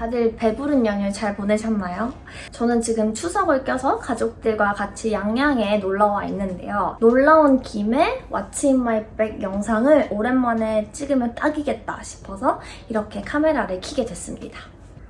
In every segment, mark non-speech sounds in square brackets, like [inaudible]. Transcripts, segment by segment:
다들 배부른 연휴 잘 보내셨나요? 저는 지금 추석을 껴서 가족들과 같이 양양에 놀러와 있는데요. 놀러온 김에 What's in my bag 영상을 오랜만에 찍으면 딱이겠다 싶어서 이렇게 카메라를 켜게 됐습니다.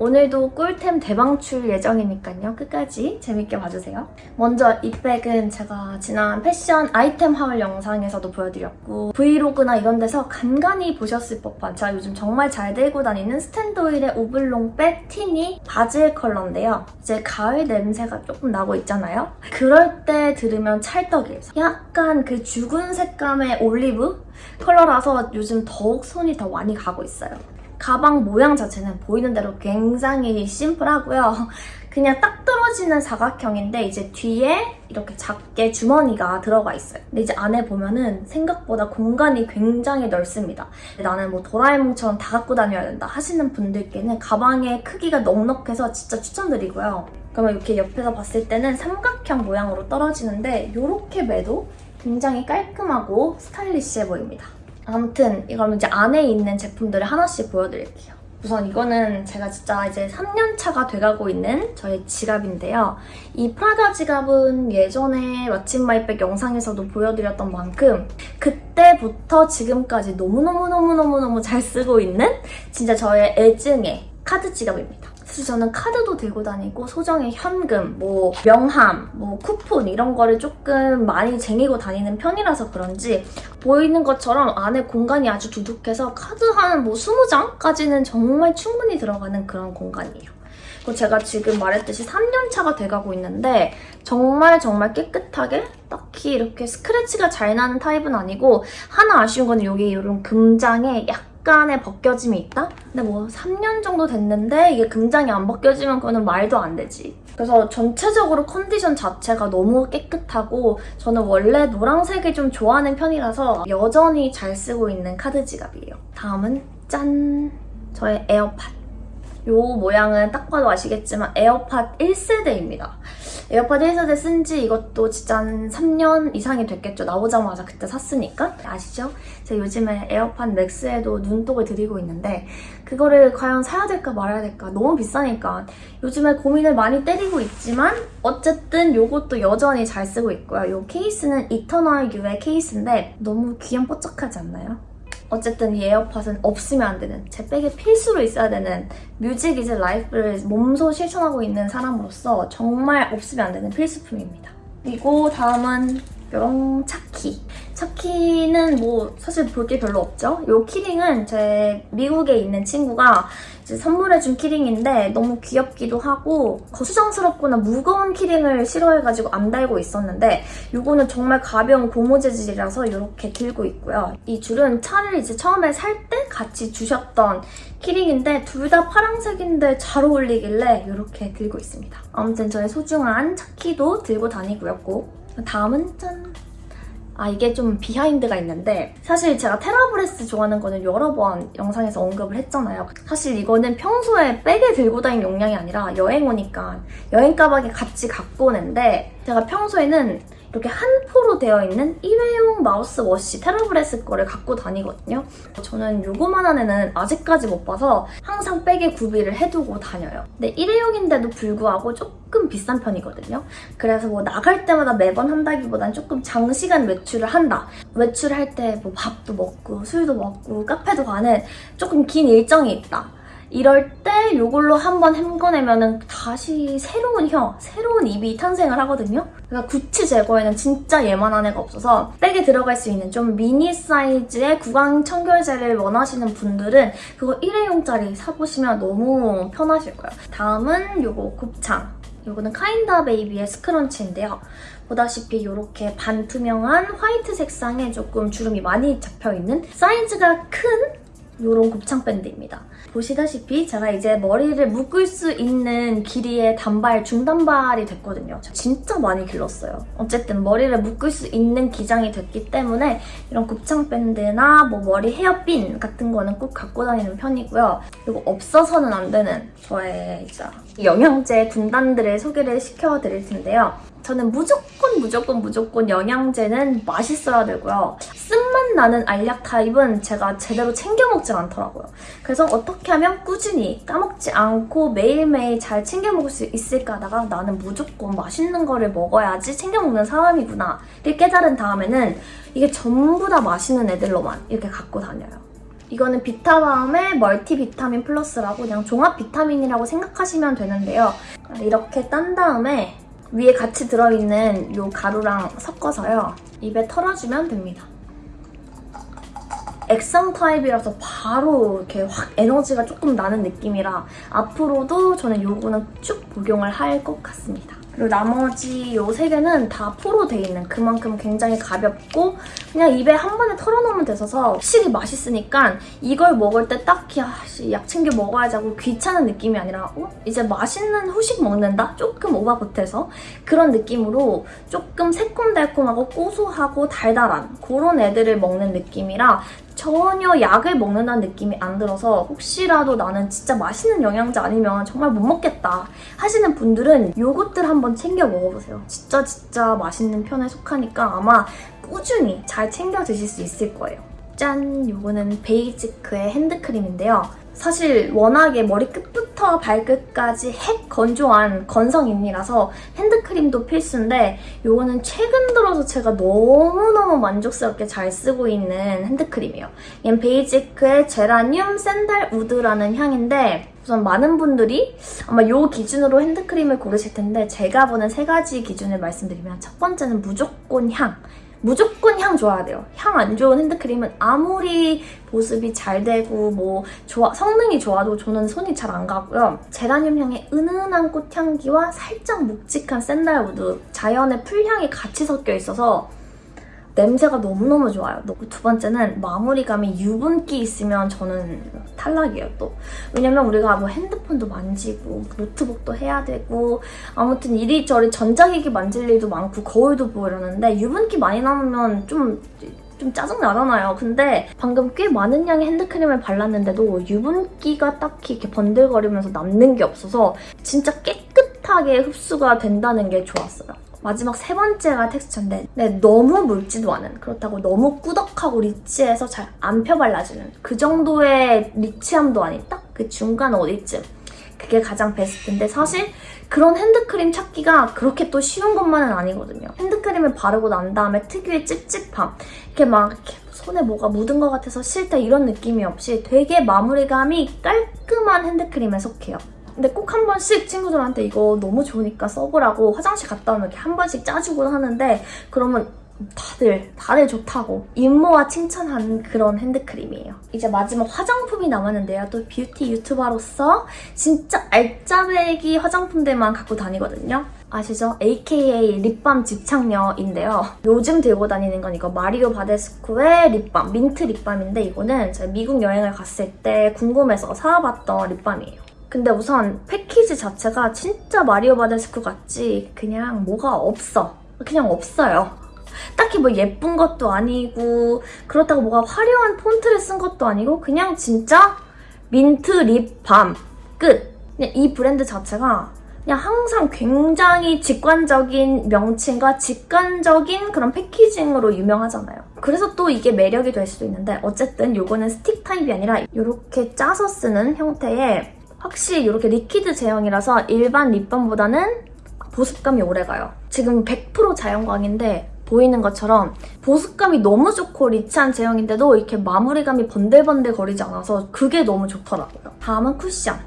오늘도 꿀템 대방출 예정이니까요. 끝까지 재밌게 봐주세요. 먼저 이 백은 제가 지난 패션 아이템 haul 영상에서도 보여드렸고 브이로그나 이런 데서 간간히 보셨을 법한 제가 요즘 정말 잘 들고 다니는 스탠드오일의 오블롱 백 티니 바질 컬러인데요. 이제 가을 냄새가 조금 나고 있잖아요. 그럴 때 들으면 찰떡이에요. 약간 그 죽은 색감의 올리브 컬러라서 요즘 더욱 손이 더 많이 가고 있어요. 가방 모양 자체는 보이는 대로 굉장히 심플하고요. 그냥 딱 떨어지는 사각형인데 이제 뒤에 이렇게 작게 주머니가 들어가 있어요. 근데 이제 안에 보면은 생각보다 공간이 굉장히 넓습니다. 나는 뭐 도라에몽처럼 다 갖고 다녀야 된다 하시는 분들께는 가방의 크기가 넉넉해서 진짜 추천드리고요. 그러면 이렇게 옆에서 봤을 때는 삼각형 모양으로 떨어지는데 이렇게 매도 굉장히 깔끔하고 스타일리시해 보입니다. 아무튼 이걸 이제 안에 있는 제품들을 하나씩 보여드릴게요. 우선 이거는 제가 진짜 이제 3년차가 돼가고 있는 저의 지갑인데요. 이 프라다 지갑은 예전에 왓츠마이백 영상에서도 보여드렸던 만큼 그때부터 지금까지 너무너무너무너무너무 잘 쓰고 있는 진짜 저의 애증의 카드 지갑입니다. 사실 저는 카드도 들고 다니고 소정의 현금, 뭐 명함, 뭐 쿠폰 이런 거를 조금 많이 쟁이고 다니는 편이라서 그런지 보이는 것처럼 안에 공간이 아주 두둑해서 카드 한 뭐 20장까지는 정말 충분히 들어가는 그런 공간이에요. 그리고 제가 지금 말했듯이 3년차가 돼가고 있는데 정말 정말 깨끗하게 딱히 이렇게 스크래치가 잘 나는 타입은 아니고 하나 아쉬운 건 여기 이런 금장에 약 간의 벗겨짐이 있다? 근데 뭐 3년 정도 됐는데 이게 금장이 안 벗겨지면 그거는 말도 안 되지. 그래서 전체적으로 컨디션 자체가 너무 깨끗하고 저는 원래 노란색을 좀 좋아하는 편이라서 여전히 잘 쓰고 있는 카드 지갑이에요. 다음은 짠! 저의 에어팟. 요 모양은 딱 봐도 아시겠지만 에어팟 1세대입니다. 에어팟 1세대 쓴 지 이것도 진짜 한 3년 이상이 됐겠죠. 나오자마자 그때 샀으니까. 아시죠? 제가 요즘에 에어팟 맥스에도 눈독을 들이고 있는데 그거를 과연 사야 될까 말아야 될까 너무 비싸니까 요즘에 고민을 많이 때리고 있지만 어쨌든 요것도 여전히 잘 쓰고 있고요. 요 케이스는 이터널 U의 케이스인데 너무 귀염 뽀짝하지 않나요? 어쨌든 이 에어팟은 없으면 안 되는 제 백에 필수로 있어야 되는 music is life를 몸소 실천하고 있는 사람으로서 정말 없으면 안 되는 필수품입니다. 그리고 다음은 뿅 차키. 차키는 뭐 사실 볼 게 별로 없죠? 이 key ring은 제 미국에 있는 친구가 선물해준 key ring인데 너무 귀엽기도 하고 거추장스럽거나 무거운 key ring을 싫어해가지고 안 달고 있었는데 이거는 정말 가벼운 고무 재질이라서 이렇게 들고 있고요. 이 줄은 차를 이제 처음에 살 때 같이 주셨던 키링인데 둘 다 파란색인데 잘 어울리길래 이렇게 들고 있습니다. 아무튼 저의 소중한 차키도 들고 다니고요 꼭. 다음은 짠! 아 이게 좀 비하인드가 있는데 사실 제가 테라브레스 좋아하는 거는 여러 번 영상에서 언급을 했잖아요. 사실 이거는 평소에 백에 들고 다니는 용량이 아니라 여행 오니까 여행 가방에 같이 갖고 오는데 제가 평소에는 이렇게 한 포로 되어 있는 일회용 mouthwash TheraBreath 거를 갖고 다니거든요. 저는 요거만한 애는 아직까지 못 봐서 항상 백에 구비를 해두고 다녀요. 근데 일회용인데도 불구하고 조금 비싼 편이거든요. 그래서 뭐 나갈 때마다 매번 한다기보단 조금 장시간 외출을 한다. 외출할 때 뭐 밥도 먹고 술도 먹고 카페도 가는 조금 긴 일정이 있다. 이럴 때 이걸로 한번 헹궈내면 다시 새로운 혀, 새로운 입이 탄생을 하거든요. 그러니까 구취 제거에는 진짜 얘만한 애가 없어서 백에 들어갈 수 있는 좀 미니 사이즈의 구강 청결제를 원하시는 분들은 그거 일회용짜리 사보시면 너무 편하실 거예요. 다음은 이거 곱창. 이거는 카인다 베이비의 스크런치인데요. 보다시피 이렇게 반투명한 화이트 색상에 조금 주름이 많이 잡혀있는 사이즈가 큰 이런 곱창 밴드입니다. 보시다시피 제가 이제 머리를 묶을 수 있는 길이의 단발, 중단발이 됐거든요. 진짜 많이 길렀어요. 어쨌든 머리를 묶을 수 있는 기장이 됐기 때문에 이런 곱창 밴드나 뭐 머리 헤어핀 같은 거는 꼭 갖고 다니는 편이고요. 그리고 없어서는 안 되는 저의 영양제 군단들을 소개를 시켜드릴 텐데요. 저는 무조건 무조건 무조건 영양제는 맛있어야 되고요. 쓴맛 나는 알약 타입은 제가 제대로 챙겨 먹질 않더라고요. 그래서 어떻게 하면 꾸준히 까먹지 않고 매일매일 잘 챙겨 먹을 수 있을까 하다가 나는 무조건 맛있는 거를 먹어야지 챙겨 먹는 사람이구나 를 깨달은 다음에는 이게 전부 다 맛있는 애들로만 이렇게 갖고 다녀요. 이거는 비타바움의 멀티비타민 플러스라고 그냥 종합 비타민이라고 생각하시면 되는데요. 이렇게 딴 다음에 위에 같이 들어있는 이 가루랑 섞어서요. 입에 털어주면 됩니다. 액상 타입이라서 바로 이렇게 확 에너지가 조금 나는 느낌이라 앞으로도 저는 요거는 쭉 복용을 할 것 같습니다. 그리고 나머지 요 세 개는 다 포로 돼 있는 그만큼 굉장히 가볍고 그냥 입에 한 번에 털어놓으면 돼서 확실히 맛있으니까 이걸 먹을 때 딱히 아씨 약 챙겨 먹어야지 하고 귀찮은 느낌이 아니라 어? 이제 맛있는 후식 먹는다? 조금 오바보태서 그런 느낌으로 조금 새콤달콤하고 고소하고 달달한 그런 애들을 먹는 느낌이라 전혀 약을 먹는다는 느낌이 안 들어서 혹시라도 나는 진짜 맛있는 영양제 아니면 정말 못 먹겠다 하시는 분들은 요것들 한번 챙겨 먹어보세요. 진짜 진짜 맛있는 편에 속하니까 아마 꾸준히 잘 챙겨 드실 수 있을 거예요. 짠! 요거는 베이지크의 핸드크림인데요. 사실 워낙에 머리 끝부터 발끝까지 핵 건조한 건성인이라서 핸드크림도 필수인데 요거는 최근 들어서 제가 너무너무 만족스럽게 잘 쓰고 있는 핸드크림이에요. 얘는 베이지크의 제라늄 sandalwood라는 향인데 우선 많은 분들이 아마 요 기준으로 핸드크림을 고르실 텐데 제가 보는 세 가지 기준을 말씀드리면 첫 번째는 무조건 향. 무조건 향 좋아야 돼요. 향 안 좋은 핸드크림은 아무리 보습이 잘 되고 뭐 좋아, 성능이 좋아도 저는 손이 잘 안 가고요. 제라늄 향의 은은한 꽃향기와 살짝 묵직한 sandalwood, 자연의 풀향이 같이 섞여 있어서 냄새가 너무너무 좋아요. 두 번째는 마무리감이 유분기 있으면 저는 탈락이에요, 또. 왜냐면 우리가 뭐 핸드폰도 만지고 노트북도 해야 되고 아무튼 이리저리 전자기기 만질 일도 많고 거울도 보고 이러는데 유분기 많이 남으면 좀좀 짜증나잖아요. 근데 방금 꽤 많은 양의 핸드크림을 발랐는데도 유분기가 딱히 이렇게 번들거리면서 남는 게 없어서 진짜 깨끗하게 흡수가 된다는 게 좋았어요. 마지막 세 번째가 텍스처인데 네, 너무 묽지도 않은 그렇다고 너무 꾸덕하고 리치해서 잘 안 펴발라지는 그 정도의 리치함도 아닌 딱 그 중간 어디쯤 그게 가장 베스트인데 사실 그런 핸드크림 찾기가 그렇게 또 쉬운 것만은 아니거든요. 핸드크림을 바르고 난 다음에 특유의 찝찝함 이렇게 막 이렇게 손에 뭐가 묻은 것 같아서 싫다 이런 느낌이 없이 되게 마무리감이 깔끔한 핸드크림에 속해요. 근데 꼭 한 번씩 친구들한테 이거 너무 좋으니까 써보라고 화장실 갔다 오면 이렇게 한 번씩 짜주곤 하는데 그러면 다들 다들 좋다고 임모와 칭찬하는 그런 핸드크림이에요. 이제 마지막 화장품이 남았는데요. 또 뷰티 유튜버로서 진짜 알짜배기 화장품들만 갖고 다니거든요. 아시죠? AKA 립밤 집착녀인데요. 요즘 들고 다니는 건 이거 마리오 바데스코의 립밤, 민트 립밤인데 이거는 제가 미국 여행을 갔을 때 궁금해서 사와봤던 립밤이에요. 근데 우선 패키지 자체가 진짜 마리오 바데스코 같지 그냥 뭐가 없어. 그냥 없어요. 딱히 뭐 예쁜 것도 아니고 그렇다고 뭐가 화려한 폰트를 쓴 것도 아니고 그냥 진짜 민트 립밤 끝. 그냥 이 브랜드 자체가 그냥 항상 굉장히 직관적인 명칭과 직관적인 그런 packaging으로 유명하잖아요. 그래서 또 이게 매력이 될 수도 있는데 어쨌든 이거는 스틱 타입이 아니라 이렇게 짜서 쓰는 형태의 확실히 이렇게 liquid 제형이라서 일반 립밤보다는 보습감이 오래가요. 지금 100% 자연광인데 보이는 것처럼 보습감이 너무 좋고 rich한 제형인데도 이렇게 마무리감이 번들번들 거리지 않아서 그게 너무 좋더라고요. 다음은 쿠션.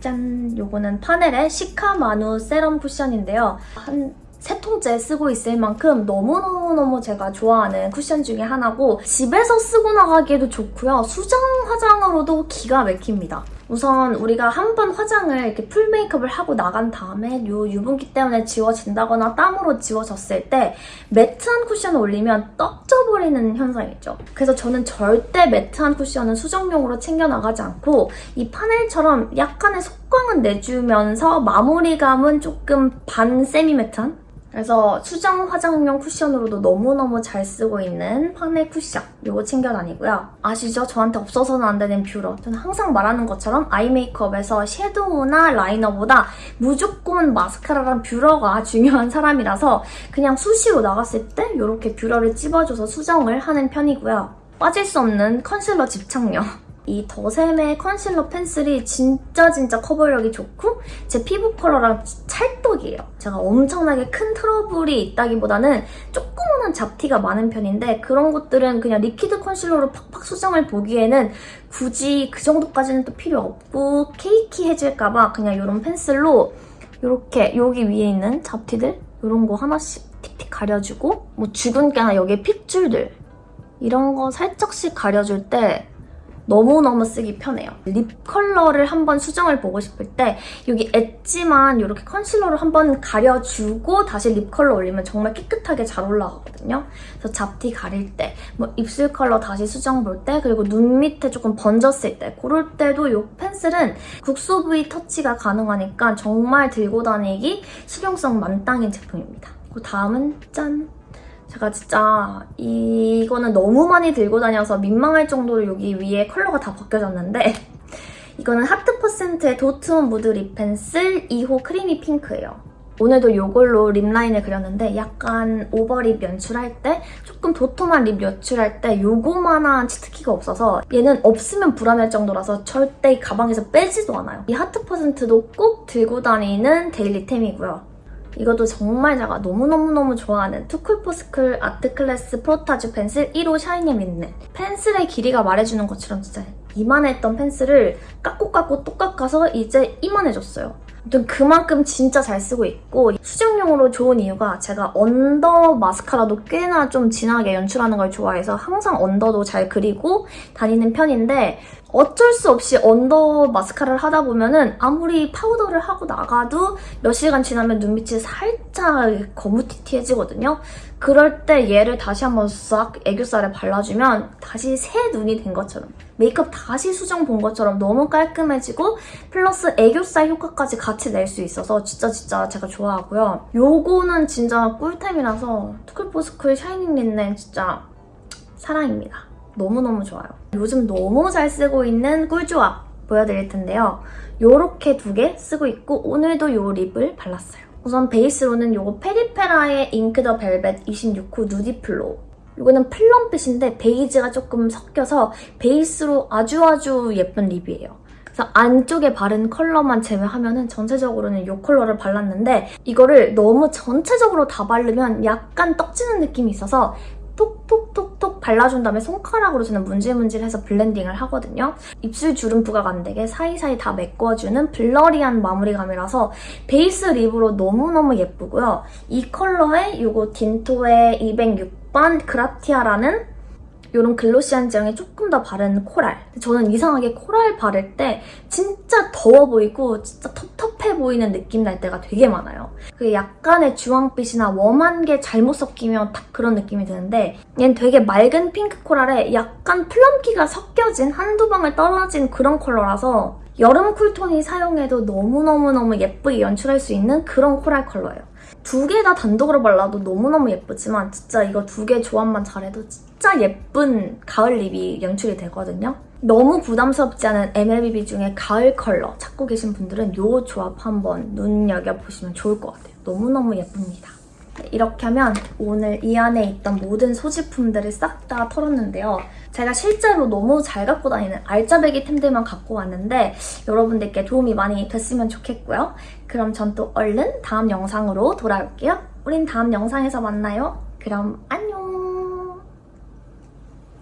짠! 요거는 파넬의 Cica Manu 세럼 쿠션인데요. 한 세 통째 쓰고 있을 만큼 너무너무너무 제가 좋아하는 쿠션 중에 하나고 집에서 쓰고 나가기에도 좋고요. 수정 화장으로도 기가 막힙니다. 우선 우리가 한 번 화장을 이렇게 full 메이크업을 하고 나간 다음에 요 유분기 때문에 지워진다거나 땀으로 지워졌을 때 matte한 쿠션을 올리면 떡져버리는 현상이죠. 그래서 저는 절대 matte한 쿠션은 수정용으로 챙겨나가지 않고 이 파넬처럼 약간의 속광은 내주면서 마무리감은 조금 반 semi matte한 그래서 수정 화장용 쿠션으로도 너무너무 잘 쓰고 있는 파넬 쿠션 이거 챙겨 다니고요. 아시죠? 저한테 없어서는 안 되는 뷰러. 저는 항상 말하는 것처럼 eye 메이크업에서 섀도우나 라이너보다 무조건 마스카라랑 뷰러가 [laughs] 중요한 사람이라서 그냥 수시로 나갔을 때 이렇게 뷰러를 찝어줘서 수정을 하는 편이고요. 빠질 수 없는 컨실러 집착력. 이 더샘의 컨실러 펜슬이 진짜 진짜 커버력이 좋고 제 피부 컬러랑 찰떡이에요. 제가 엄청나게 큰 트러블이 있다기보다는 조그만한 잡티가 많은 편인데 그런 것들은 그냥 liquid 컨실러로 팍팍 수정을 보기에는 굳이 그 정도까지는 또 필요 없고 cakey해질까봐 그냥 이런 펜슬로 이렇게 여기 위에 있는 잡티들 이런 거 하나씩 틱틱 가려주고 뭐 주근깨나 여기에 핏줄들 이런 거 살짝씩 가려줄 때 너무너무 쓰기 편해요. 립 컬러를 한번 수정을 보고 싶을 때 여기 엣지만 이렇게 컨실러로 한번 가려주고 다시 립 컬러 올리면 정말 깨끗하게 잘 올라가거든요. 그래서 잡티 가릴 때, 뭐 입술 컬러 다시 수정 볼 때, 그리고 눈 밑에 조금 번졌을 때 그럴 때도 이 펜슬은 국소 부위 터치가 가능하니까 정말 들고 다니기 실용성 만땅인 제품입니다. 그 다음은 짠! 제가 진짜 이거는 너무 많이 들고 다녀서 민망할 정도로 여기 위에 컬러가 다 벗겨졌는데 [laughs] 이거는 Heart Percent의 Dot On Mood Lip Pencil 2호 Creamy Pink예요. 오늘도 이걸로 립 라인을 그렸는데 약간 over lip 연출할 때 조금 도톰한 립 연출할 때 요거만한 cheat key가 없어서 얘는 없으면 불안할 정도라서 절대 이 가방에서 빼지도 않아요. 이 Heart Percent도 꼭 들고 다니는 daily템이고요. 이것도 정말 제가 너무너무너무 좋아하는 Too Cool For School Artclass Frottage Pencil 1호 Shiny Linen 펜슬의 길이가 말해주는 것처럼 진짜 이만했던 펜슬을 깎고 깎고 또 깎아서 이제 이만해졌어요. 아무튼 그만큼 진짜 잘 쓰고 있고 수정용으로 좋은 이유가 제가 under 마스카라도 꽤나 좀 진하게 연출하는 걸 좋아해서 항상 언더도 잘 그리고 다니는 편인데 어쩔 수 없이 under 마스카라를 하다 보면은 아무리 파우더를 하고 나가도 몇 시간 지나면 눈밑이 살짝 거무튀튀해지거든요. 그럴 때 얘를 다시 한번 싹 애교살에 발라주면 다시 새 눈이 된 것처럼 메이크업 다시 수정 본 것처럼 너무 깔끔해지고 플러스 애교살 효과까지 같이 낼 수 있어서 진짜 진짜 제가 좋아하고요. 요거는 진짜 꿀템이라서 Too Cool For School Shiny Linen 진짜 사랑입니다. 너무너무 좋아요. 요즘 너무 잘 쓰고 있는 꿀조합 보여드릴 텐데요. 요렇게 두 개 쓰고 있고 오늘도 요 립을 발랐어요. 우선 베이스로는 요거 페리페라의 Ink The Velvet 26호 Nudy Flow 이거는 plum빛인데 베이지가 조금 섞여서 베이스로 아주 아주 예쁜 lip이에요. 그래서 안쪽에 바른 컬러만 제외하면 전체적으로는 이 컬러를 발랐는데 이거를 너무 전체적으로 다 바르면 약간 떡지는 느낌이 있어서 톡톡톡톡 발라준 다음에 손가락으로 저는 문질문질해서 블렌딩을 하거든요. 입술 주름 부각 안 되게 사이사이 다 메꿔주는 blurry한 마무리감이라서 베이스 lip으로 너무너무 예쁘고요. 이 컬러에 이거 딘토의 206번 그라티아라는 이런 제형에 조금 더 바른 coral. 저는 이상하게 coral 바를 때 진짜 더워 보이고 진짜 텁텁해 보이는 느낌 날 때가 되게 많아요. 그 약간의 주황빛이나 warm한 게 잘못 섞이면 딱 그런 느낌이 드는데 얘는 되게 맑은 핑크 coral에 약간 plum기가 섞여진 한두 방울 떨어진 그런 컬러라서 여름 cool tone이 사용해도 너무너무너무 예쁘게 연출할 수 있는 그런 coral 컬러예요. 두 개 다 단독으로 발라도 너무너무 예쁘지만 진짜 이거 두 개 조합만 잘해도 진짜 예쁜 가을 립이 연출이 되거든요. 너무 부담스럽지 않은 MLBB 중에 가을 컬러 찾고 계신 분들은 이 조합 한번 눈여겨보시면 좋을 것 같아요. 너무너무 예쁩니다. 네, 이렇게 하면 오늘 이 안에 있던 모든 소지품들을 싹 다 털었는데요. 제가 실제로 너무 잘 갖고 다니는 알짜배기 템들만 갖고 왔는데 여러분들께 도움이 많이 됐으면 좋겠고요. 그럼 전 또 얼른 다음 영상으로 돌아올게요. 우린 다음 영상에서 만나요. 그럼 안녕!